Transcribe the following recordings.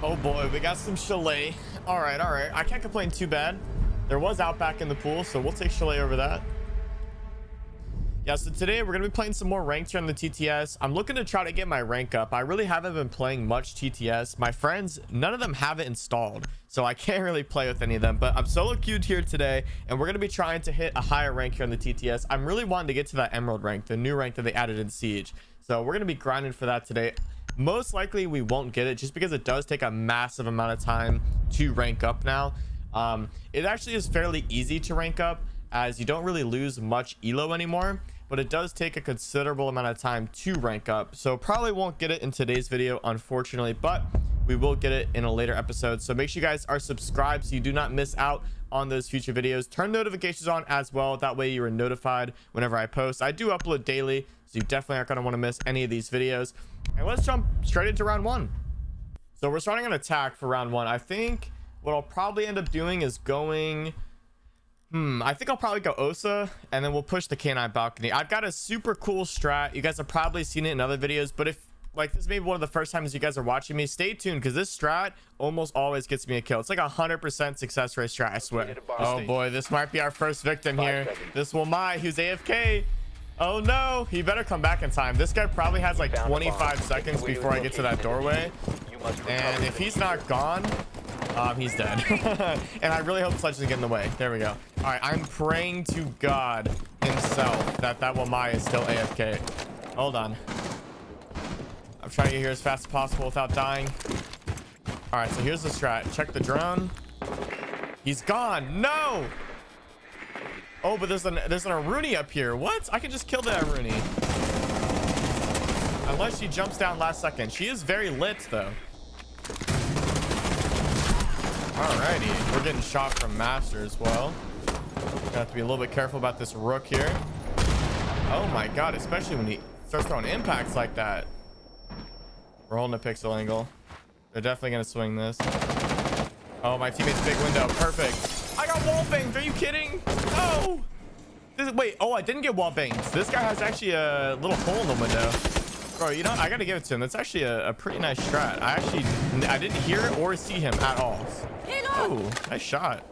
Oh boy, we got some chalet. All right, all right. I can't complain too bad. There was Outback in the pool, so we'll take chalet over that. Yeah, so today we're going to be playing some more ranked here on the TTS. I'm looking to try to get my rank up. I really haven't been playing much TTS. My friends, none of them have it installed, so I can't really play with any of them. But I'm solo queued here today, and we're going to be trying to hit a higher rank here on the TTS. I'm really wanting to get to that Emerald rank, the new rank that they added in Siege. So we're going to be grinding for that today. Most likely we won't get it just because it does take a massive amount of time to rank up now. Um, it actually is fairly easy to rank up as you don't really lose much elo anymore but it does take a considerable amount of time to rank up. So probably won't get it in today's video unfortunately but we will get it in a later episode. So make sure you guys are subscribed so you do not miss out on those future videos. Turn notifications on as well. That way you are notified whenever i post. I do upload daily so you definitely aren't going to want to miss any of these videos and let's jump straight into round one so we're starting an attack for round one i think what i'll probably end up doing is going Hmm, I think I'll probably go Osa and then we'll push the canine balcony. I've got a super cool strat. You guys have probably seen it in other videos, but if like this may be one of the first times you guys are watching me, stay tuned because this strat almost always gets me a kill. It's like a hundred percent success rate strat, I swear. Oh boy, this might be our first victim here. This Wamai who's AFK. Oh no, he better come back in time. This guy probably has like 25 seconds before I get to that doorway. And if he's not gone, um, he's dead. and I really hope Sledge doesn't get in the way. There we go. All right, I'm praying to God himself that that Wamai is still AFK. Hold on. I'm trying to get here as fast as possible without dying. All right, so here's the strat. Check the drone. He's gone. No! Oh, but there's an there's an Aruni up here. What? I can just kill the Aruni. Unless she jumps down last second. She is very lit, though. Alrighty, we're getting shot from Master as well. Gonna have to be a little bit careful about this Rook here. Oh my god, especially when he starts throwing impacts like that. We're holding a pixel angle. They're definitely gonna swing this. Oh, my teammate's big window. Perfect. Wall banged. Are you kidding? No. This, wait. Oh, I didn't get wall banged. This guy has actually a little hole in the window. Bro, you know, I gotta give it to him. That's actually a, a pretty nice strat. I actually, I didn't hear or see him at all. Oh, nice shot.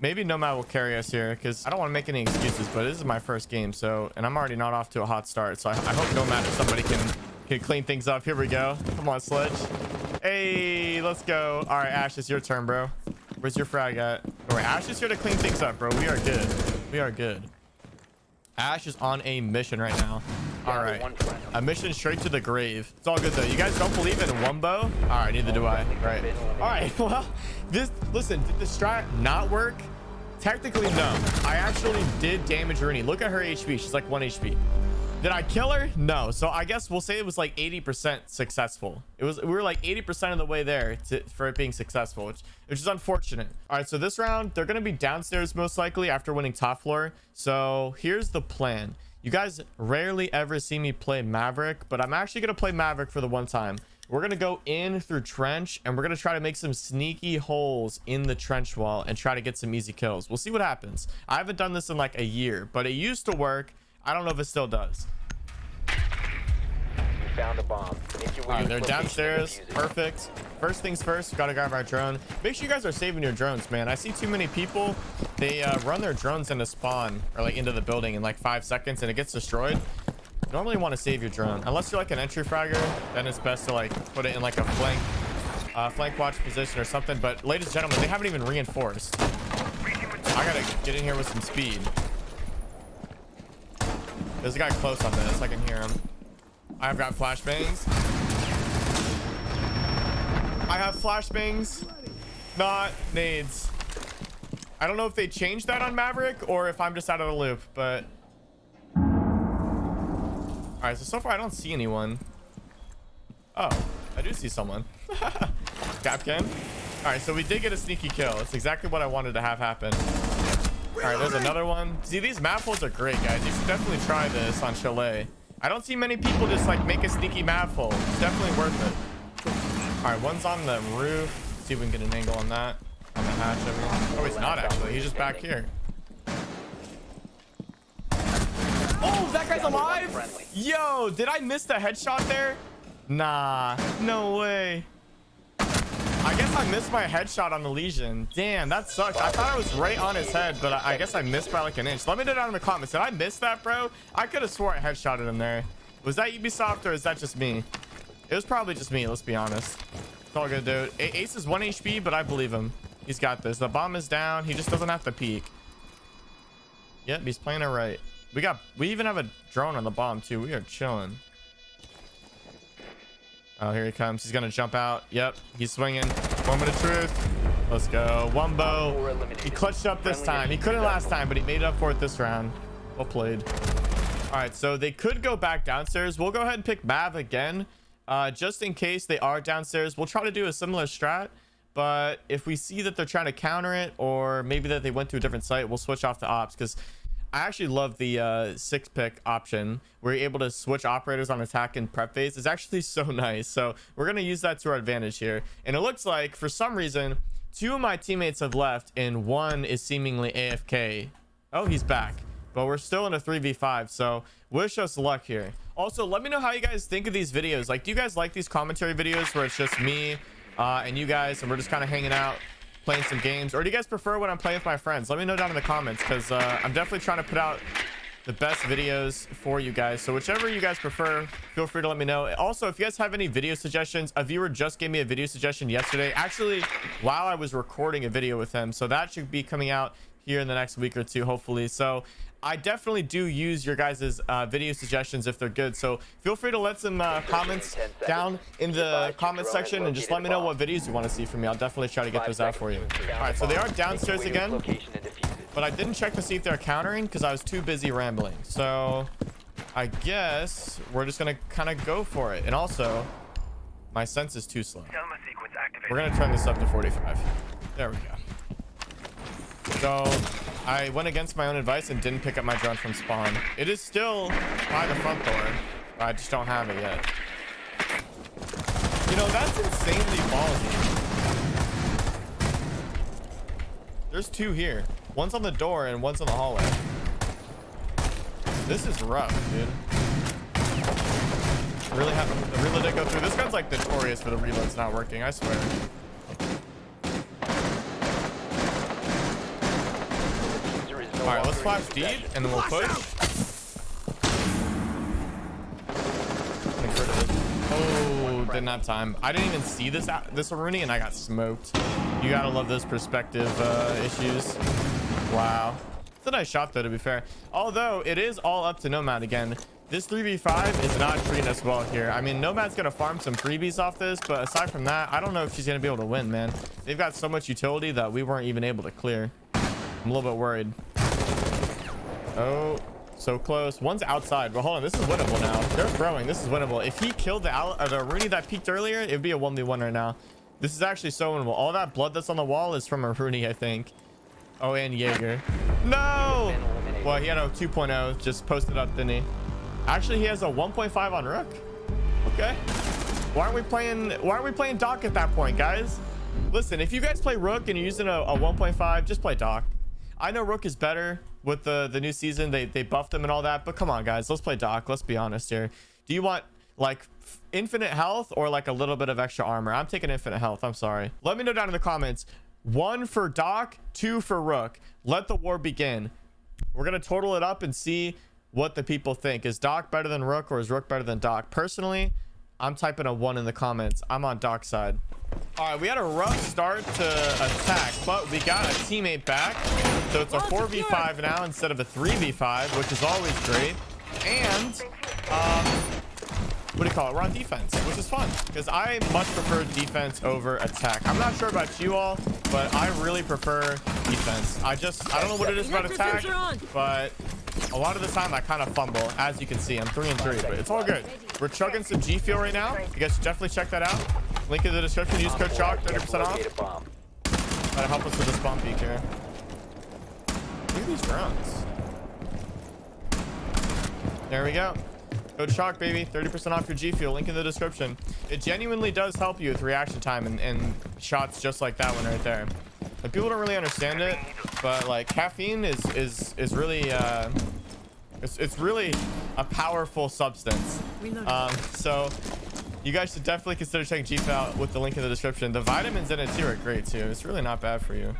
Maybe Nomad will carry us here because I don't want to make any excuses, but this is my first game. So, and I'm already not off to a hot start. So I, I hope Nomad or somebody can, can clean things up. Here we go. Come on, Sledge. Hey, let's go. All right, Ash, it's your turn, bro. Where's your frag at? All right, Ash is here to clean things up, bro. We are good. We are good. Ash is on a mission right now. All right. A mission straight to the grave. It's all good though. You guys don't believe in Wumbo? All right, neither do I. Right. All right. Well, this listen, did the strat not work? Technically, no. I actually did damage Aruni. Look at her HP. She's like one HP. Did I kill her? No. So I guess we'll say it was like 80% successful. It was we were like 80% of the way there to, for it being successful, which, which is unfortunate. All right, so this round they're gonna be downstairs most likely after winning top floor. So here's the plan. You guys rarely ever see me play Maverick, but I'm actually gonna play Maverick for the one time. We're gonna go in through trench and we're gonna try to make some sneaky holes in the trench wall and try to get some easy kills. We'll see what happens. I haven't done this in like a year, but it used to work. I don't know if it still does. found a bomb. All right, they're downstairs. Perfect. First things first, gotta grab our drone. Make sure you guys are saving your drones, man. I see too many people. They uh, run their drones into spawn or like into the building in like five seconds and it gets destroyed. You normally want to save your drone unless you're like an entry fragger. Then it's best to like put it in like a flank, uh, flank watch position or something. But ladies and gentlemen, they haven't even reinforced. I gotta get in here with some speed. There's a guy close on this. I can hear him. I've got flashbangs. I have flashbangs, not nades. I don't know if they changed that on Maverick or if I'm just out of the loop, but... All right, so so far I don't see anyone. Oh, I do see someone. Kapkan. All right, so we did get a sneaky kill. It's exactly what I wanted to have happen. All right, there's another one. See, these map holes are great, guys. You should definitely try this on Chalet. I don't see many people just like make a sneaky map hole. It's definitely worth it. All right, one's on the roof. Let's see if we can get an angle on that. On the hatch over here. Oh, he's not actually. He's just back here. Oh, that guy's alive? Yo, did I miss the headshot there? Nah, no way. I guess I missed my headshot on the Legion. Damn, that sucks. I thought I was right on his head, but I, I guess I missed by like an inch. Let me know down in the comments. Did I miss that, bro? I could have swore I headshotted him there. Was that Ubisoft or is that just me? It was probably just me, let's be honest. It's all good, dude. Ace is 1 HP, but I believe him. He's got this. The bomb is down. He just doesn't have to peek. Yep, he's playing it right. We got, we even have a drone on the bomb too. We are chilling. Oh, here he comes. He's gonna jump out. Yep, he's swinging. Moment of truth. Let's go. Wumbo. He clutched up this time. He couldn't last time, but he made up for it this round. Well played. All right, so they could go back downstairs. We'll go ahead and pick Mav again. Uh, just in case they are downstairs, we'll try to do a similar strat. But if we see that they're trying to counter it, or maybe that they went to a different site, we'll switch off the ops because I actually love the uh, six pick option where you're able to switch operators on attack and prep phase. It's actually so nice. So we're going to use that to our advantage here. And it looks like for some reason, two of my teammates have left and one is seemingly AFK. Oh, he's back. But we're still in a 3v5. So wish us luck here. Also, let me know how you guys think of these videos. Like, do you guys like these commentary videos where it's just me uh, and you guys and we're just kind of hanging out playing some games or do you guys prefer when i'm playing with my friends? Let me know down in the comments because uh, i'm definitely trying to put out the best videos for you guys. So whichever you guys prefer feel free to let me know. Also if you guys have any video suggestions a viewer just gave me a video suggestion yesterday. Actually while i was recording a video with him so that should be coming out here in the next week or two hopefully. So I definitely do use your guys' uh, video suggestions if they're good. So feel free to let some uh, comments down in the comment section and just let me know what videos you want to see from me. I'll definitely try to get those out for you. All right, so they are downstairs again, but I didn't check to see if they're countering because I was too busy rambling. So I guess we're just going to kind of go for it. And also, my sense is too slow. We're going to turn this up to 45. There we go. So I went against my own advice and didn't pick up my drone from spawn. It is still by the front door. I just don't have it yet. You know, that's insanely ballsy. There's two here. One's on the door and one's on the hallway. This is rough, dude. Really have the reload did go through. This gun's like notorious for the reloads not working, I swear. All right, let's flash deep and then we'll push. Oh, didn't have time. I didn't even see this this Aruni and I got smoked. You gotta love those perspective uh, issues. Wow. It's a nice shot though, to be fair. Although it is all up to Nomad again. This 3v5 is not treating us well here. I mean, Nomad's gonna farm some freebies off this, but aside from that, I don't know if she's gonna be able to win, man. They've got so much utility that we weren't even able to clear. I'm a little bit worried. Oh, so close. One's outside. But hold on, this is winnable now. They're throwing. This is winnable. If he killed the, uh, the Aruni that peaked earlier, it'd be a 1v1 right now. This is actually so winnable. All that blood that's on the wall is from a Aruni, I think. Oh, and Jaeger. No! Well, he had a 2.0. Just posted up, didn't he? Actually, he has a 1.5 on Rook. Okay. Why aren't we playing? Why aren't we playing Doc at that point, guys? Listen, if you guys play Rook and you're using a, a 1.5, just play Doc. I know Rook is better with the the new season. They they buffed him and all that. But come on, guys, let's play Doc. Let's be honest here. Do you want like infinite health or like a little bit of extra armor? I'm taking infinite health. I'm sorry. Let me know down in the comments. One for Doc, two for Rook. Let the war begin. We're gonna total it up and see what the people think. Is Doc better than Rook or is Rook better than Doc? Personally, I'm typing a one in the comments. I'm on dark side. All right, we had a rough start to attack, but we got a teammate back. So it's a 4v5 now instead of a 3v5, which is always great. And, um, what do you call it? We're on defense, which is fun because I much prefer defense over attack. I'm not sure about you all, but I really prefer defense. I just, I don't know what it is about attack, but a lot of the time I kind of fumble. As you can see, I'm three and three, but it's all good. We're chugging some G Fuel right now. You guys should definitely check that out. Link in the description. Use code CHALK, 30% off. Gotta help us with this bomb peak here. Look at these drones. There we go. Code CHALK, baby. 30% off your G Fuel. Link in the description. It genuinely does help you with reaction time and, and shots just like that one right there. Like, people don't really understand it, but like caffeine is is is really uh, it's it's really a powerful substance. Um, so You guys should definitely consider checking Jeep out with the link in the description. The vitamins in it too are great too. It's really not bad for you.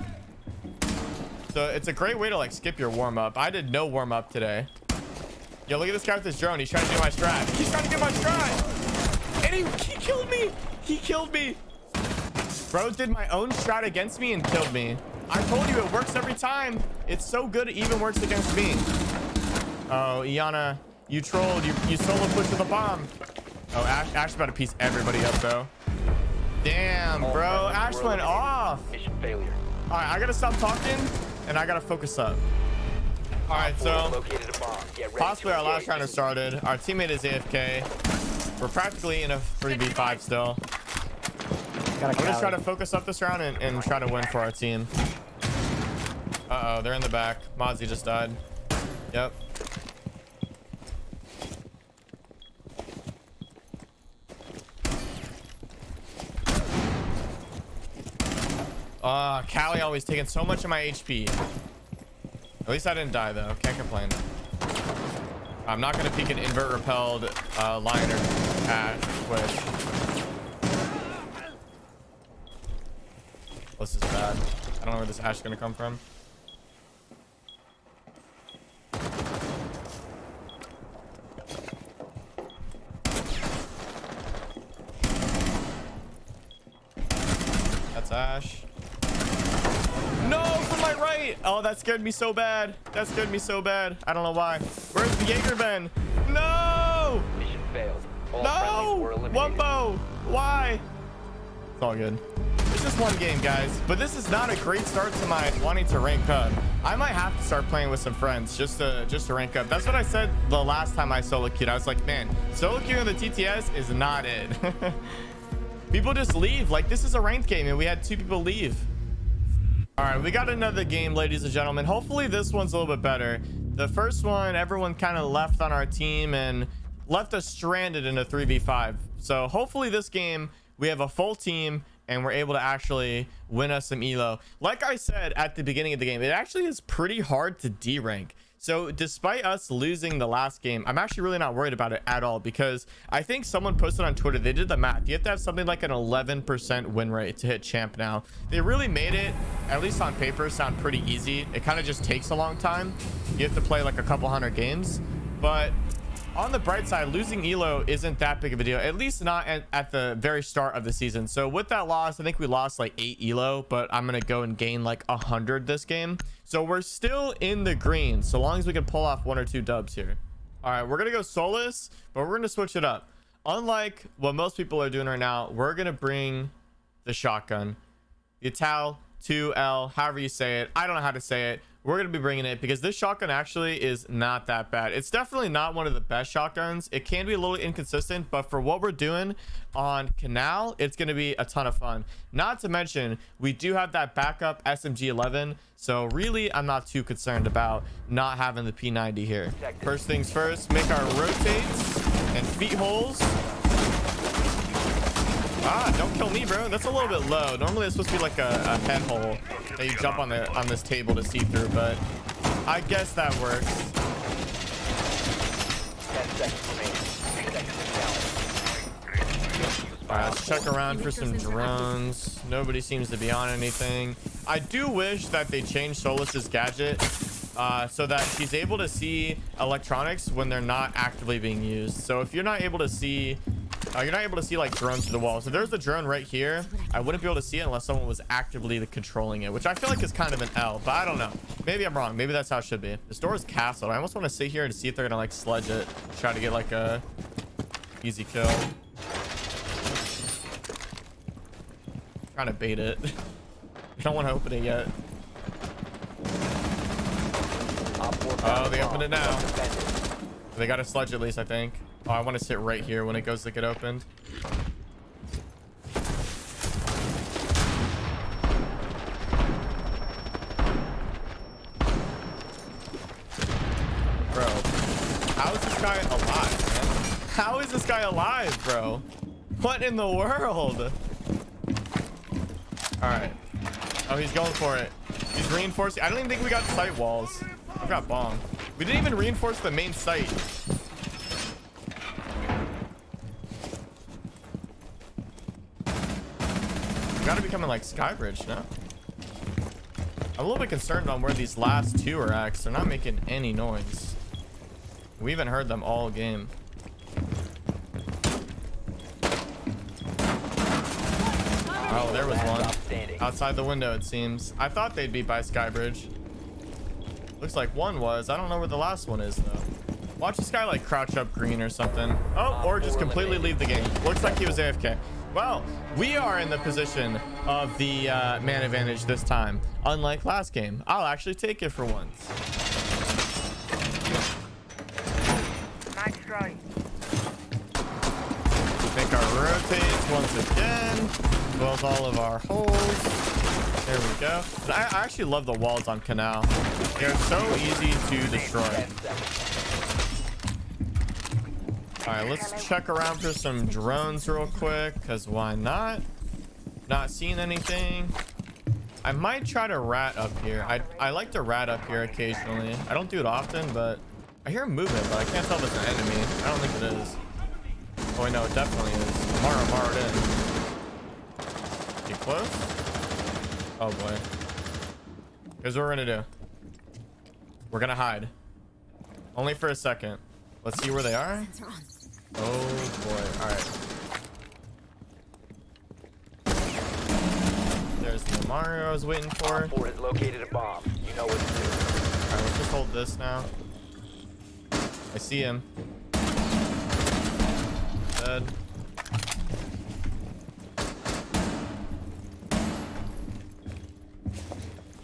So it's a great way to like skip your warm up. I did no warm up today. Yo, look at this guy with this drone. He's trying to do my strat. He's trying to do my strat. And he, he killed me. He killed me. Bro did my own strat against me and killed me. I told you it works every time. It's so good it even works against me. Oh, Iana, you trolled. You, you solo pushed with a bomb. Oh, Ash, Ash about to piece everybody up, though. Damn, bro. Ash went off. Mission failure. All right, I got to stop talking, and I got to focus up. All right, so Located a bomb. Possibly our last round has started. Our teammate is AFK. We're practically in a 3v5 still. Got a We're just trying to focus up this round and, and try to win for our team. Uh-oh, they're in the back. Mozzie just died. Yep. Uh, Kali always taking so much of my HP. At least I didn't die though. Can't complain. I'm not gonna peek an invert repelled uh, liner at Twitch. This is bad. I don't know where this ash is gonna come from. That's ash. No, from my right. Oh, that scared me so bad. That scared me so bad. I don't know why. Where's the Jaeger been? No! Mission failed. All No! Wumbo! Why? It's all good. It's just one game, guys. But this is not a great start to my wanting to rank up. I might have to start playing with some friends just to just to rank up. That's what I said the last time I solo queued. I was like, man, solo queuing the TTS is not it. people just leave. Like this is a ranked game, and we had two people leave. All right, we got another game, ladies and gentlemen. Hopefully this one's a little bit better. The first one, everyone kind of left on our team and left us stranded in a 3v5. So hopefully this game, we have a full team and we're able to actually win us some elo. Like I said at the beginning of the game, it actually is pretty hard to D-rank. So despite us losing the last game, I'm actually really not worried about it at all because I think someone posted on Twitter, they did the math. You have to have something like an 11% win rate to hit champ now. They really made it, at least on paper, sound pretty easy. It kind of just takes a long time. You have to play like a couple hundred games. But on the bright side, losing Elo isn't that big of a deal, at least not at, at the very start of the season. So with that loss, I think we lost like eight Elo, but I'm going to go and gain like a hundred this game. So we're still in the green, so long as we can pull off one or two dubs here. All right, we're going to go Solis, but we're going to switch it up. Unlike what most people are doing right now, we're going to bring the shotgun. The Tau 2L, however you say it. I don't know how to say it. We're to be bringing it because this shotgun actually is not that bad. It's definitely not one of the best shotguns. It can be a little inconsistent, but for what we're doing on Canal, it's to be a ton of fun. Not to mention, we do have that backup SMG-11. So really, I'm not too concerned about not having the P90 here. First things first, make our rotates and feet holes. Ah, don't kill me, bro. That's a little bit low. Normally, it's supposed to be like a, a head hole that you jump on the on this table to see through, but I guess that works. 10 seconds remaining. Seconds All right, let's check around for some drones. Nobody seems to be on anything. I do wish that they changed Solis's gadget uh, so that she's able to see electronics when they're not actively being used. So if you're not able to see, uh, you're not able to see like drones through the wall. So there's the drone right here. I wouldn't be able to see it unless someone was actively controlling it, which I feel like is kind of an L, but I don't know. Maybe I'm wrong. Maybe that's how it should be. This door is castled. I almost want to sit here and see if they're gonna like sledge it, try to get like a easy kill. Trying to bait it. I don't want to open it yet. Oh, they opened it now. They got a sludge at least, I think. Oh, I want to sit right here when it goes to get opened. Bro, how is this guy alive, man? How is this guy alive, bro? What in the world? All right. Oh, he's going for it. He's reinforcing. I don't even think we got site walls. I've got bomb. We didn't even reinforce the main site. Coming like Skybridge, no? I'm a little bit concerned on where these last two are at. They're not making any noise. We haven't heard them all game. Oh, there was one. Outside the window, it seems. I thought they'd be by Skybridge. Looks like one was. I don't know where the last one is, though. Watch this guy, like, crouch up green or something. Oh, or just completely leave the game. Looks like he was AFK. Well, we are in the position of the uh, man advantage this time. Unlike last game. I'll actually take it for once. Nice try. Make our rotates once again. As well as all of our holes. There we go. I, I actually love the walls on Canal. They're so easy to destroy. 10 seconds. All right, let's check around for some drones real quick, because why not? Not seeing anything. I might try to rat up here. I, I like to rat up here occasionally. I don't do it often, but I hear movement, but I can't tell if it's an enemy. I don't think it is. Oh, know it definitely is. Mara, Mara in. Get close. Oh, boy. Here's what we're going to do. We're going to hide. Only for a second. Let's see where they are. Oh boy. All right. There's the Mario I was waiting for. Op 4 has located a bomb. You know what to do. All right, let's just hold this now. I see him. Dead.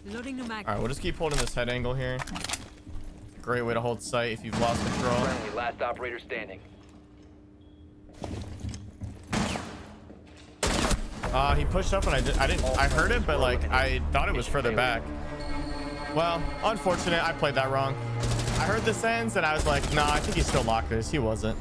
Loading the mag. All right, we'll just keep holding this head angle here. Great way to hold sight if you've lost control. Friendly, last operator standing. Uh, he pushed up and I, did, I didn't, I heard it, but like, I thought it was further back. Well, unfortunate, I played that wrong. I heard the ends and I was like, nah, I think he's still lockers. He wasn't.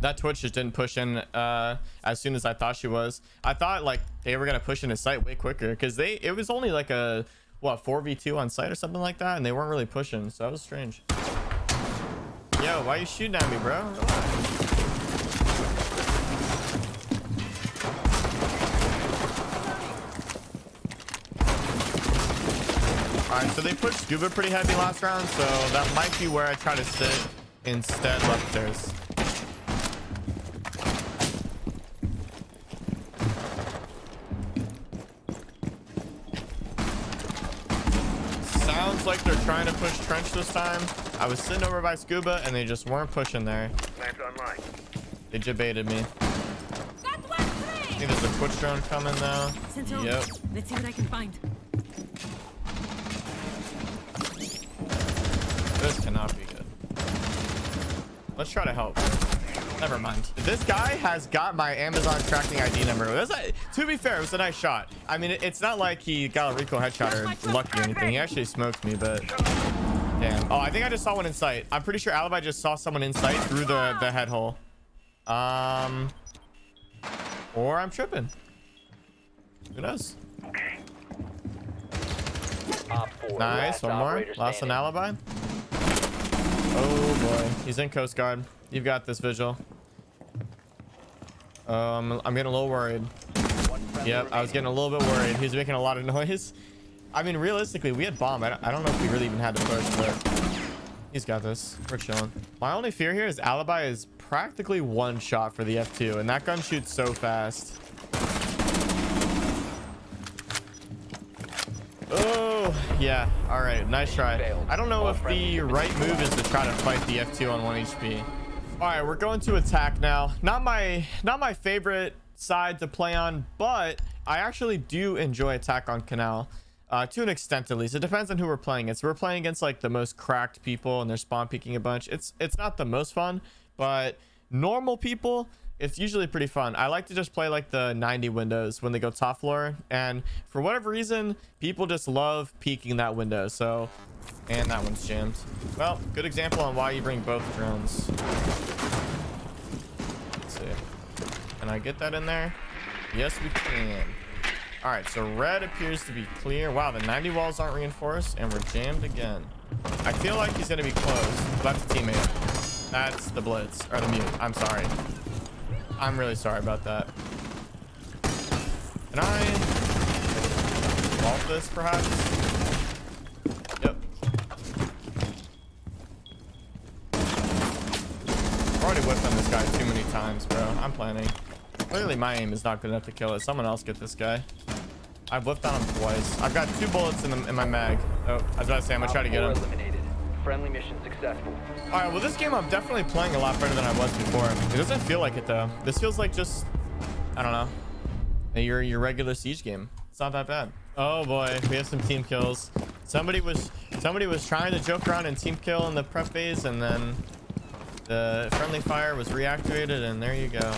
That Twitch just didn't push in uh, as soon as I thought she was. I thought like they were gonna push in his site way quicker because they it was only like a what 4v2 on site or something like that, and they weren't really pushing, so that was strange. Yo, why are you shooting at me, bro? All right, so they pushed Scuba pretty heavy last round, so that might be where I try to sit instead left stairs. Sounds like they're trying to push trench this time. I was sitting over by Scuba and they just weren't pushing there. Plans online. They debated me. I think there's a Twitch drone coming now. Sentinel, Yep. let's see what I can find. This cannot be good. Let's try to help. Never mind. This guy has got my Amazon tracking ID number. It was a- to be fair, it was a nice shot. I mean, it- it's not like he got a Rico headshot or lucky or anything. He actually smoked me, but damn. Oh, I think I just saw one in sight. I'm pretty sure Alibi just saw someone in sight through the the head hole. Um, or I'm tripping. Who knows? Op 4. Nice. One more. Last an alibi. Oh boy. He's in Coast Guard. You've got this visual. Um, I'm getting a little worried. Yep, I was getting a little bit worried. He's making a lot of noise. I mean, realistically, we had bomb. I don't, I don't know if we really even had to push, but he's got this. We're chilling. My only fear here is Alibi is practically one shot for the F2, and that gun shoots so fast. Oh, yeah. All right. Nice try. I don't know if the right move is to try to fight the F2 on 1 HP. All right, we're going to attack now. Not my not my favorite side to play on, but I actually do enjoy attack on Canal. Uh, to an extent at least. It depends on who we're playing against. We're playing against like the most cracked people and they're spawn peeking a bunch. It's it's not the most fun, but normal people, it's usually pretty fun. I like to just play like the 90 windows when they go top floor. And for whatever reason, people just love peeking that window. So, and that one's jammed. Well, good example on why you bring both drones. Let's see. Can I get that in there? Yes, we can. All right, so red appears to be clear. Wow, the 90 walls aren't reinforced, and we're jammed again. I feel like he's gonna be close. That's a teammate. That's the blitz or the mute. I'm sorry. I'm really sorry about that. And nine. Vault this, perhaps. Yep. I've already whipped on this guy too many times, bro. I'm planning. Clearly, my aim is not good enough to kill it. Someone else get this guy. I've whipped on him twice. I've got two bullets in, the, in my mag. Oh, I was about to say, I'm gonna try to get him. Friendly mission successful. All right, well, this game I'm definitely playing a lot better than I was before. It doesn't feel like it though. This feels like just, I don't know, your your regular siege game. It's not that bad. Oh boy, we have some team kills. Somebody was somebody was trying to joke around and team kill in the prep phase, and then the friendly fire was reactivated, and there you go.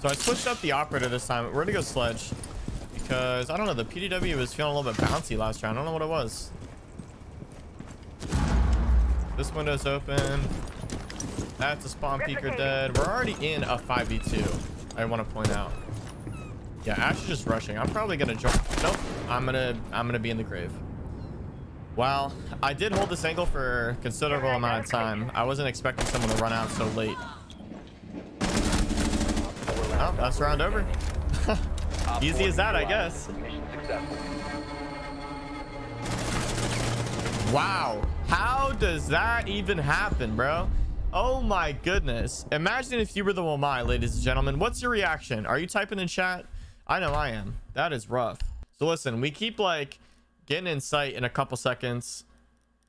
So I switched up the operator this time. We're gonna go sledge because I don't know. The PDW was feeling a little bit bouncy last round. I don't know what it was. This window's open. That's a spawn peeker dead. We're already in a 5v2. I want to point out. Yeah, Ash is just rushing. I'm probably gonna jump. Nope. I'm gonna I'm gonna be in the grave. Well, I did hold this angle for a considerable amount of time. I wasn't expecting someone to run out so late. Oh, that's round over. Easy as that, I guess. Wow. How does that even happen, bro? Oh my goodness. Imagine if you were the Wamai, ladies and gentlemen. What's your reaction? Are you typing in chat? I know I am. That is rough. So listen, we keep like getting in sight in a couple seconds.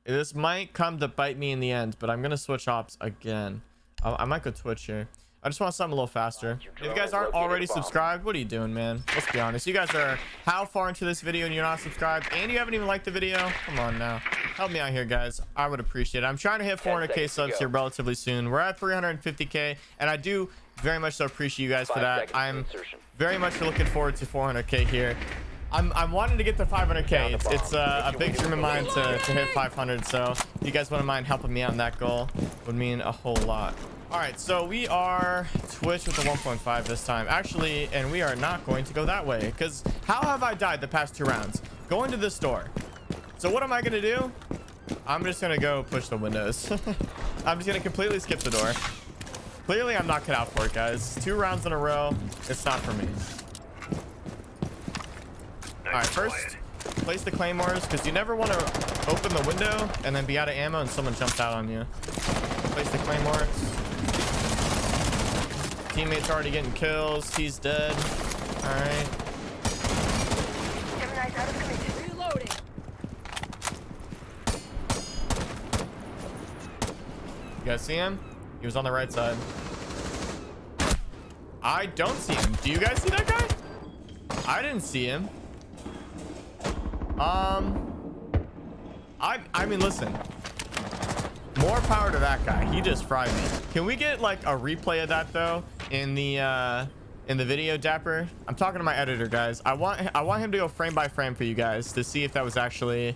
This might come to bite me in the end, but I'm going to switch ops again. I, I might go Twitch here. I just want something a little faster. If you guys aren't already subscribed, what are you doing, man? Let's be honest. You guys are how far into this video and you're not subscribed and you haven't even liked the video? Come on now. Help me out here, guys. I would appreciate it. I'm trying to hit 400k subs here relatively soon. We're at 350k and I do very much so appreciate you guys for that. I'm very much looking forward to 400k here. I'm, I'm wanting to get to 500k. It's, it's uh, a big dream of mine to, to hit 500. So if you guys wouldn't mind helping me out on that goal, would mean a whole lot. All right, so we are Twitch with the 1.5 this time. Actually, and we are not going to go that way because how have I died the past two rounds? Going to this door. So what am I going to do? I'm just going to go push the windows. I'm just going to completely skip the door. Clearly, I'm not cut out for it, guys. Two rounds in a row. It's not for me. All right, first, place the claymores because you never want to open the window and then be out of ammo and someone jumps out on you. Place the claymores. Teammate's already getting kills. He's dead. All right. Gemini's out of commission. Reloading. You guys see him? He was on the right side. I don't see him. Do you guys see that guy? I didn't see him. Um, I I mean, listen. More power to that guy. He just fried me. Can we get like a replay of that though in the uh in the video, Dapper? I'm talking to my editor, guys. I want I want him to go frame by frame for you guys to see if that was actually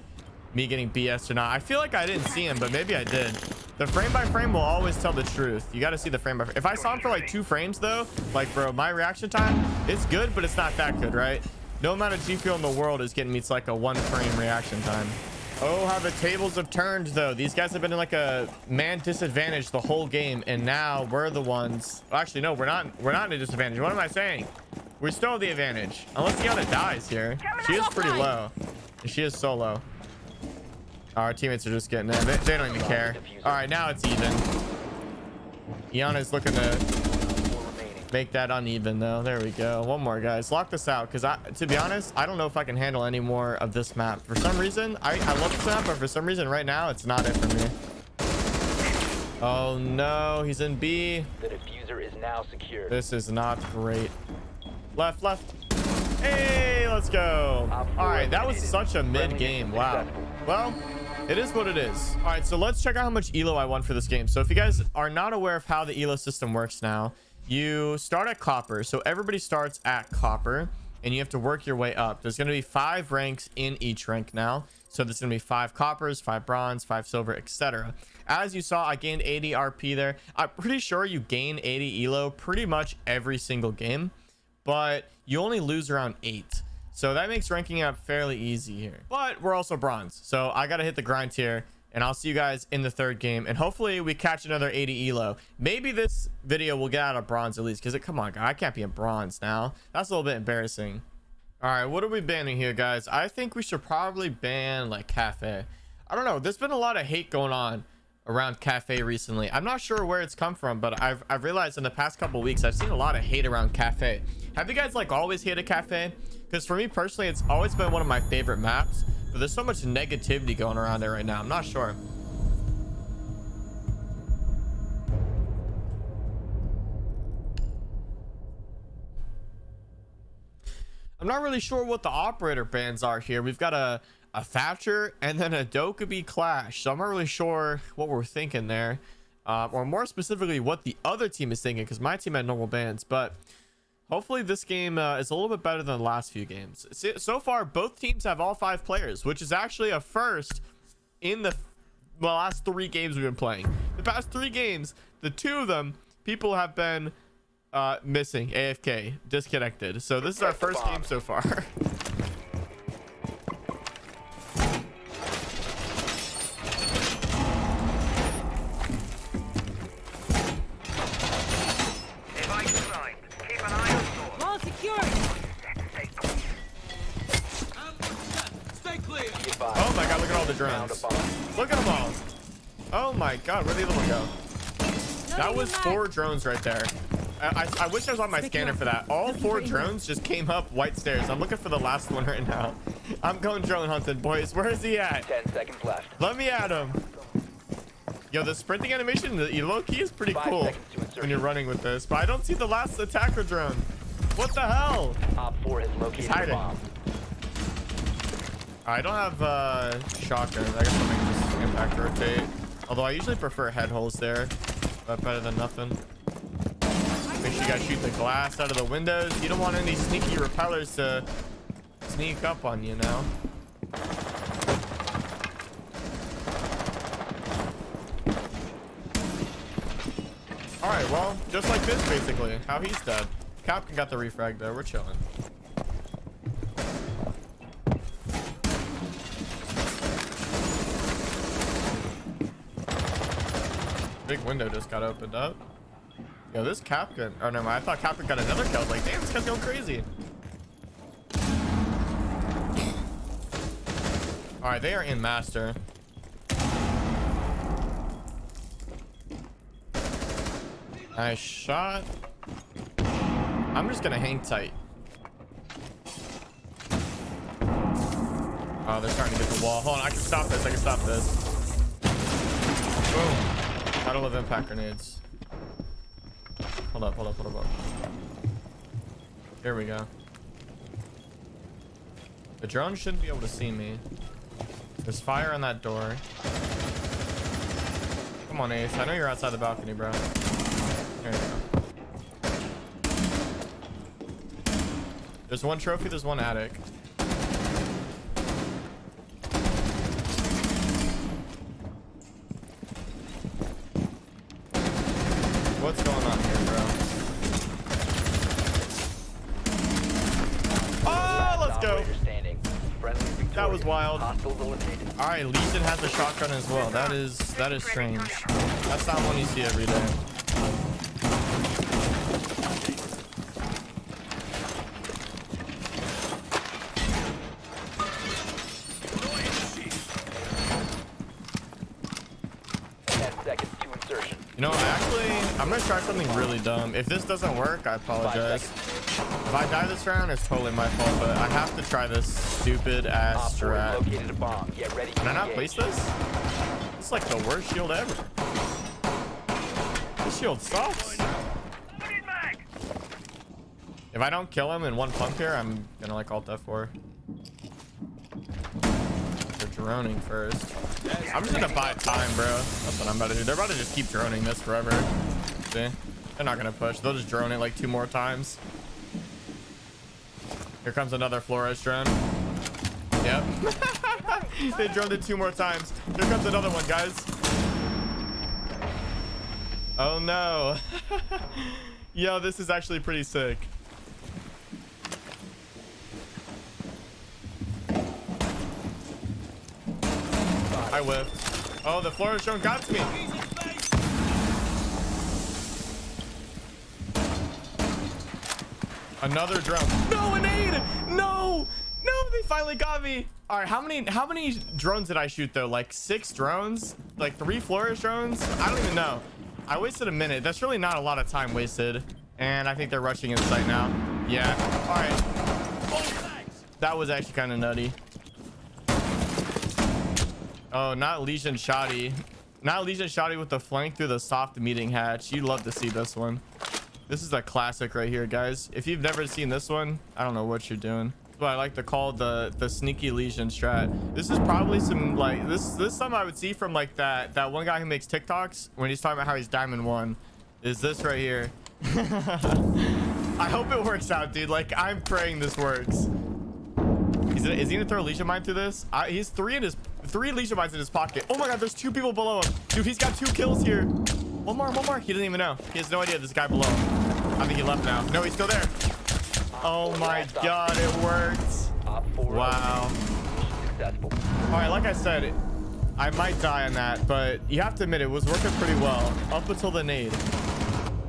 me getting BS or not. I feel like I didn't see him, but maybe I did. The frame by frame will always tell the truth. You got to see the frame by frame. If I saw him for like two frames though, like bro, my reaction time, it's good, but it's not that good, right? No amount of G Fuel in the world is getting me to like a one frame reaction time. Oh, how the tables have turned though. These guys have been in like a man disadvantage the whole game, and now we're the ones. well, Actually, no, we're not. We're not in a disadvantage. What am I saying? We still have the advantage, unless Iana dies here. She is pretty low. She is so low. Our teammates are just getting in. They, they don't even care. All right, now it's even. Iana's looking to. Make that uneven though. There we go. One more, guys. Lock this out because I, to be honest, I don't know if I can handle any more of this map. For some reason, I, I love this map, but for some reason right now, it's not it for me. Oh no, he's in B. The diffuser is now secured. This is not great. Left, left. Hey, let's go. All right, that was such a mid game. Wow. Well, it is what it is. All right, so let's check out how much elo I won for this game. So if you guys are not aware of how the elo system works now, you start at copper. So everybody starts at copper and you have to work your way up. There's going to be five ranks in each rank now. So there's going to be five coppers, five bronze, five silver, etc. As you saw, I gained 80 RP there. I'm pretty sure you gain 80 elo pretty much every single game, but you only lose around eight. So that makes ranking up fairly easy here. But we're also bronze. So I got to hit the grind here and I'll see you guys in the third game. And hopefully we catch another 80 elo. Maybe this video will get out of bronze at least. Because, come on, guy, I can't be in bronze now. That's a little bit embarrassing. All right, what are we banning here, guys? I think we should probably ban, like, Cafe. I don't know. There's been a lot of hate going on around Cafe recently. I'm not sure where it's come from, but I've, I've realized in the past couple weeks, I've seen a lot of hate around Cafe. Have you guys, like, always hated Cafe? Because for me personally, it's always been one of my favorite maps. But there's so much negativity going around there right now. I'm not sure. I'm not really sure what the operator bands are here. We've got a, a Thatcher and then a Dokkaebi Clash. So I'm not really sure what we're thinking there. Uh, or more specifically, what the other team is thinking. Because my team had normal bands. But hopefully this game uh, is a little bit better than the last few games. So far, both teams have all five players. Which is actually a first in the, the last three games we've been playing. The past three games, the two of them, people have been uh, missing, AFK, disconnected. So this is our first game so far. drones. Look at them all. Oh my god, where'd the other one go? That was four drones right there. I, I, I wish I was on my scanner for that. All four drones just came up white stairs. I'm looking for the last one right now. I'm going drone hunting, boys. Where is he at? Ten seconds left. Let me at him. Yo, the sprinting animation, the low key is pretty Five cool seconds to insertion. when you're running with this. But I don't see the last attacker drone. What the hell? Op 4 has located a hiding. bomb. I don't have uh, shotguns. I guess I'll make this impact rotate. Although I usually prefer head holes there, but better than nothing. Make sure you guys shoot the glass out of the windows. You don't want any sneaky repellers to sneak up on you now. All right, well, just like this, basically. How he's dead. Captain got the refrag though. We're chilling. Window just got opened up. Yo, this Captain. Oh, no, I thought Captain got another kill. Like, damn, this guy's going crazy. All right, they are in master. Nice shot. I'm just gonna hang tight. Oh, they're starting to get the wall. Hold on, I can stop this. I can stop this. Boom. Battle of impact grenades. Hold up, hold up, hold up, hold up. Here we go. The drone shouldn't be able to see me. There's fire on that door. Come on, Ace. I know you're outside the balcony, bro. There you go. There's one trophy, there's one attic. What's going on here, bro? Oh, let's go. Operator standing. Friendly victorious. That was wild. Hostiles eliminated. All right, Legion has a shotgun as well. That is that is strange. That's not one you see every day. Ten seconds to insertion. You know, I actually, I'm gonna try something really dumb. If this doesn't work, I apologize. If I die this round, it's totally my fault. But I have to try this stupid ass 4 has strat. located a bomb. Get ready to Can I not place this? It's like the worst shield ever. This shield sucks. If I don't kill him in one pump here, I'm gonna like alt F4. They're droning first. I'm just gonna buy time, bro. That's what I'm about to do. They're about to just keep droning this forever. See? They're not gonna push. They'll just drone it like two more times. Here comes another Flores drone. Yep. they droned it two more times. Here comes another one, guys. Oh no. Yo, this is actually pretty sick. I whiffed. Oh, the Flores drone got to me. Another drone. No, an aid. No, no, they finally got me. All right, how many how many drones did I shoot though? Like six drones? Like three Flores drones? I don't even know. I wasted a minute. That's really not a lot of time wasted. And I think they're rushing in sight now. Yeah. All right. That was actually kind of nutty. Oh, not Legion Shoddy. Not Legion Shoddy with the flank through the soft meeting hatch. You'd love to see this one. This is a classic right here, guys. If you've never seen this one, I don't know what you're doing. But I like to call the the sneaky Legion strat. This is probably some like this this is something I would see from like that that one guy who makes TikToks when he's talking about how he's diamond one. Is this right here? I hope it works out, dude. Like I'm praying this works. He's is he gonna throw a Legion mine through this? I, he's three in his three Legion mines in his pocket. Oh my god, there's two people below him. Dude, he's got two kills here. One more, one more. He doesn't even know. He has no idea this guy below him. I think he left now. No, he's still there. Oh my god, it works. Wow. All right, like I said, I might die on that, but you have to admit it was working pretty well up until the nade.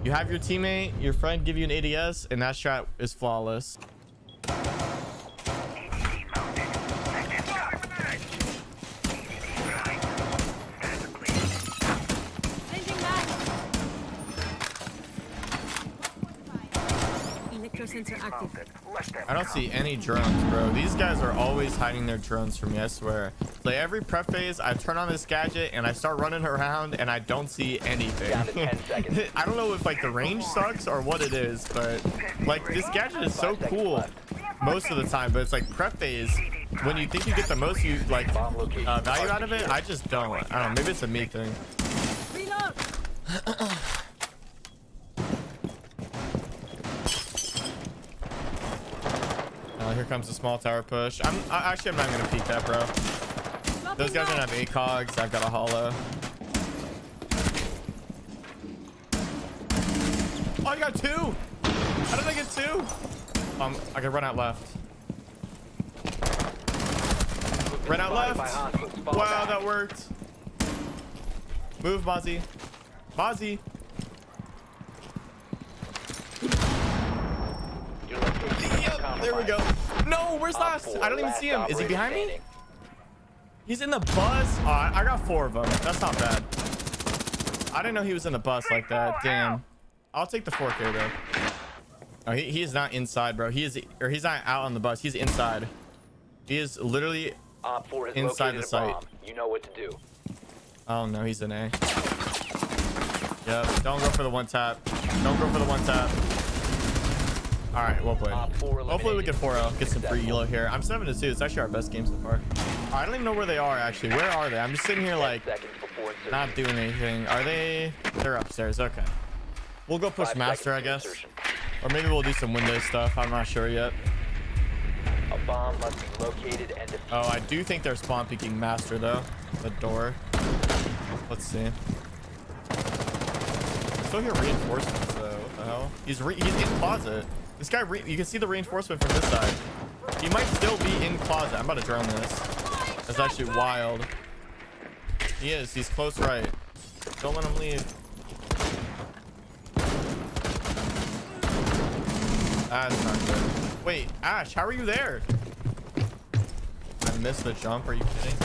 You have your teammate, your friend give you an ADS, and that strat is flawless. Electro sensor active. I don't see any drones, bro. These guys are always hiding their drones from me, I swear. Like every prep phase, I turn on this gadget and I start running around and I don't see anything. Down to 10 seconds. I don't know if like the range sucks or what it is, but like this gadget is so cool most of the time, but it's like prep phase. When you think you get the most you like uh, value out of it, I just don't. I don't know. Maybe it's a me thing. Reload. Uh, here comes the small tower push. I'm I, actually I'm not gonna peek that, bro. Those guys don't have ACOGs. I've got a holo. Oh, I got two. How did I get two? Um, I can run out left. Run out left. Wow, that worked. Move, Mozzie. Mozzie. Your location is Yep, there we go. No, where's last? I don't even see him. Is he behind me? He's in the bus. Oh, I I got four of them. That's not bad. I didn't know he was in the bus like that. Damn. I'll take the 4K though. Oh, he, he is not inside, bro. He is, or he's not out on the bus. He's inside. He is literally. Op 4 has Inside the a site. You know what to do. Oh no, he's an A. Yep. Don't go for the one tap. Don't go for the one tap. All right, well played. Uh, 4 Hopefully we can 4-0, get some free elo here. I'm 7 to 2. It's actually our best game so far. I don't even know where they are actually. Where are they? I'm just sitting here like seconds before insertion. not doing anything. Are they? They're upstairs. Okay. We'll go push Five master, I guess. Or maybe we'll do some window stuff. I'm not sure yet. A bomb must be located and defused. Oh, I do think they're spawn peeking master though. The door. Let's see. Still hear reinforcements though. What the hell? He's re he's in closet. This guy, you can see the reinforcement from this side. He might still be in closet. I'm about to drone this. That's actually wild. He is. He's close right. Don't let him leave. That's not good. Wait, Ash, how are you there? I missed the jump. Are you kidding?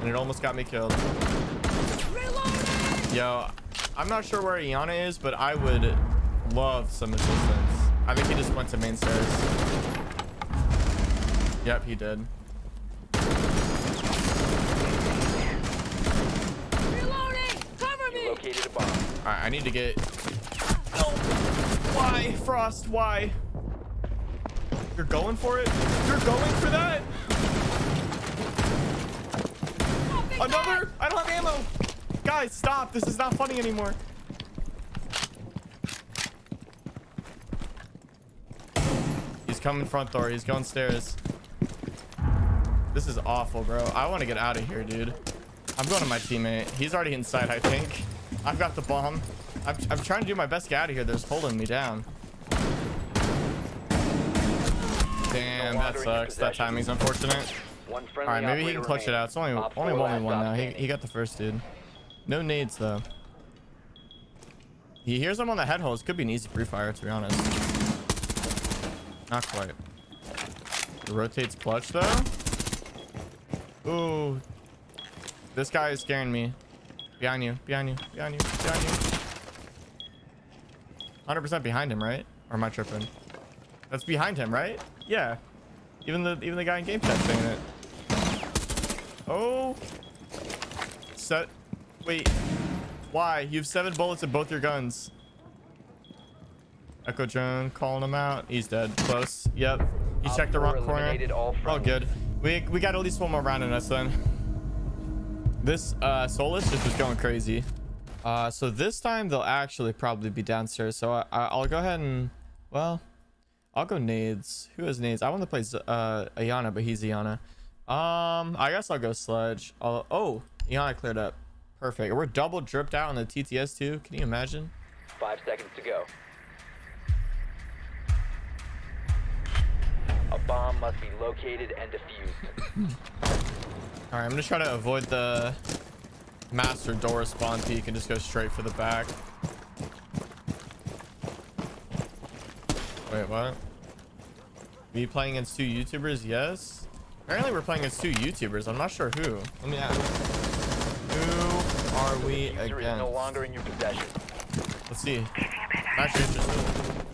And it almost got me killed. Yo, I'm not sure where Iana is, but I would love some assistance. I think he just went to main stairs. Yep, he did. Reloading. Cover You me. located a bomb. All right, I need to get. No. Why, Frost? Why? You're going for it? You're going for that? Another? I don't have ammo. Guys, stop. This is not funny anymore. Coming front door. He's going stairs. This is awful, bro. I want to get out of here, dude. I'm going to my teammate. He's already inside, I think. I've got the bomb. I'm, I'm trying to do my best to get out of here. They're just holding me down. Damn, that longer in your sucks. That timing's unfortunate. All right, maybe he can clutch it out. It's only only one one now. He, he got the first dude. No nades though. He hears him on the head holes. Could be an easy free fire to be honest. Not quite. It rotates clutch though. Ooh. This guy is scaring me. Behind you, behind you, behind you, behind you. 100% behind him, right? Or am I tripping? That's behind him, right? Yeah. Even the even the guy in game chat saying it. Oh. Set. Wait. Why? You have seven bullets in both your guns. Echo drone calling him out. He's dead. Close. Yep. He checked the wrong corner. all Oh, good. We we got at least one more round in us then. This uh Solis just was going crazy. Uh, so this time they'll actually probably be downstairs. So I, I, I'll go ahead and well, I'll go nades. Who has nades? I want to play Z- uh Iana, but he's Iana. Um, I guess I'll go Sledge. I'll, oh, Iana cleared up. Perfect. We're double dripped out on the TTS too. Can you imagine? Five seconds to go. A bomb must be located and defused. All right, I'm gonna try to avoid the master door spawn peek and just go straight for the back. Wait, what? Me playing against two YouTubers? Yes. Apparently, we're playing against two YouTubers. I'm not sure who. Let me ask. Who are we is no against? longer in your possession. Let's see. I'm actually interested.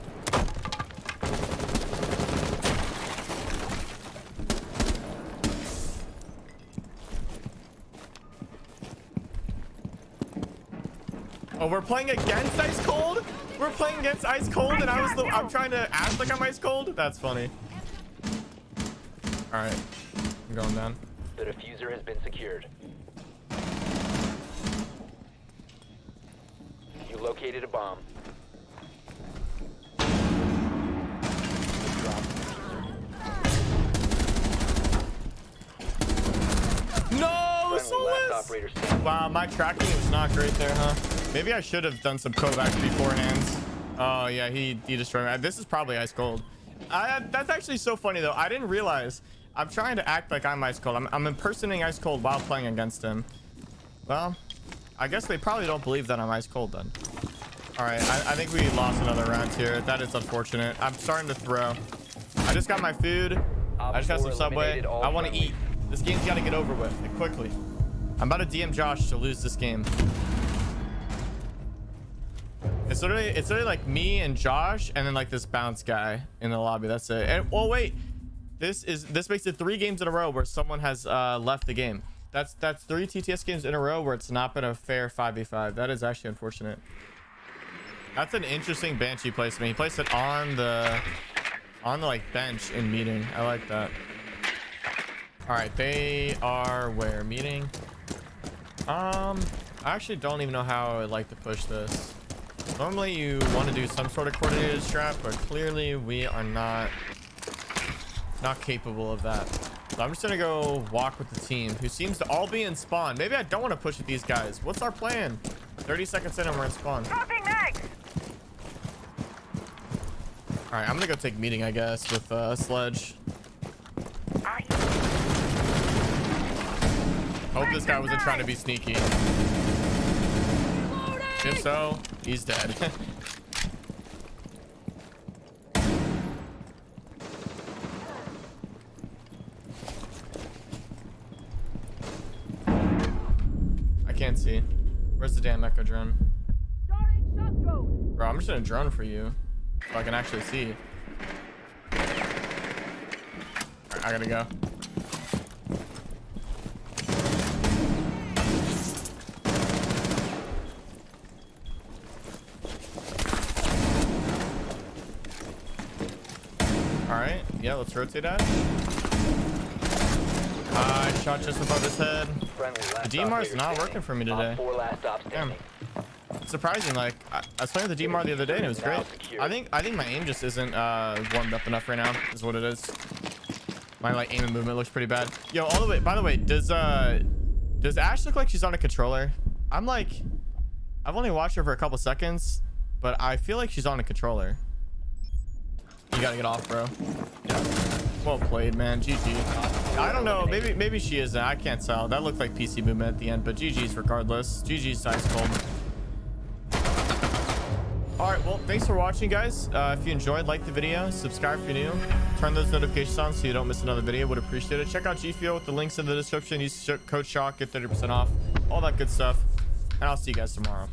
We're playing against Ice Cold? We're playing against Ice Cold and I was the I'm trying to act like I'm Ice Cold? That's funny. Alright. I'm going down. The defuser has been secured. You located a bomb. No, Friendly last Solis! operator standing. Wow, my tracking was not great there, huh? Maybe I should have done some KovaaK's beforehand. Oh, yeah, he, he destroyed me. This is probably ice cold. I, that's actually so funny, though. I didn't realize. I'm trying to act like I'm ice cold. I'm, I'm impersonating ice cold while playing against him. Well, I guess they probably don't believe that I'm ice cold then. All right, I, I think we lost another round here. That is unfortunate. I'm starting to throw. I just got my food. I just got some Subway. I want to eat. This game's got to get over with quickly. I'm about to DM Josh to lose this game. It's literally, it's literally like me and Josh, and then like this bounce guy in the lobby. That's it. And, oh wait, this is this makes it three games in a row where someone has uh, left the game. That's that's three TTS games in a row where it's not been a fair 5v5. That is actually unfortunate. That's an interesting Banshee placement. He placed it on the on the like bench in meeting. I like that. All right, they are where meeting. Um, I actually don't even know how I'd like to push this. Normally you want to do some sort of coordinated strat, but clearly we are not not capable of that. So I'm just gonna go walk with the team who seems to all be in spawn. Maybe I don't want to push with these guys. What's our plan? 30 seconds in and we're in spawn. Dropping mags! All right, I'm gonna go take meeting, I guess, with uh, Sledge. Hope this guy wasn't trying to be sneaky. If so, he's dead. I can't see. Where's the damn echo drone? Bro, I'm just gonna drone for you. So I can actually see. I gotta go. Yeah, let's rotate that. I shot just above his head. The DMR is not working for me today. Damn. standing. surprising like I, I was playing with the DMR the other day and it was great I think I think my aim just isn't uh warmed up enough right now is what it is my like aim and movement looks pretty bad yo all the way by the way does uh does Ash look like she's on a controller I'm like I've only watched her for a couple seconds but I feel like she's on a controller gotta get off, bro. Yeah. Well played, man. GG. I don't know. Maybe maybe she isn't. I can't tell. That looked like PC movement at the end, but GG's regardless. GG's dice cold. All right. Well, thanks for watching, guys. Uh, if you enjoyed, like the video, subscribe if you're new, turn those notifications on so you don't miss another video. Would appreciate it. Check out G Fuel with the links in the description. Use code SHOCK, get 30% off. All that good stuff. And I'll see you guys tomorrow.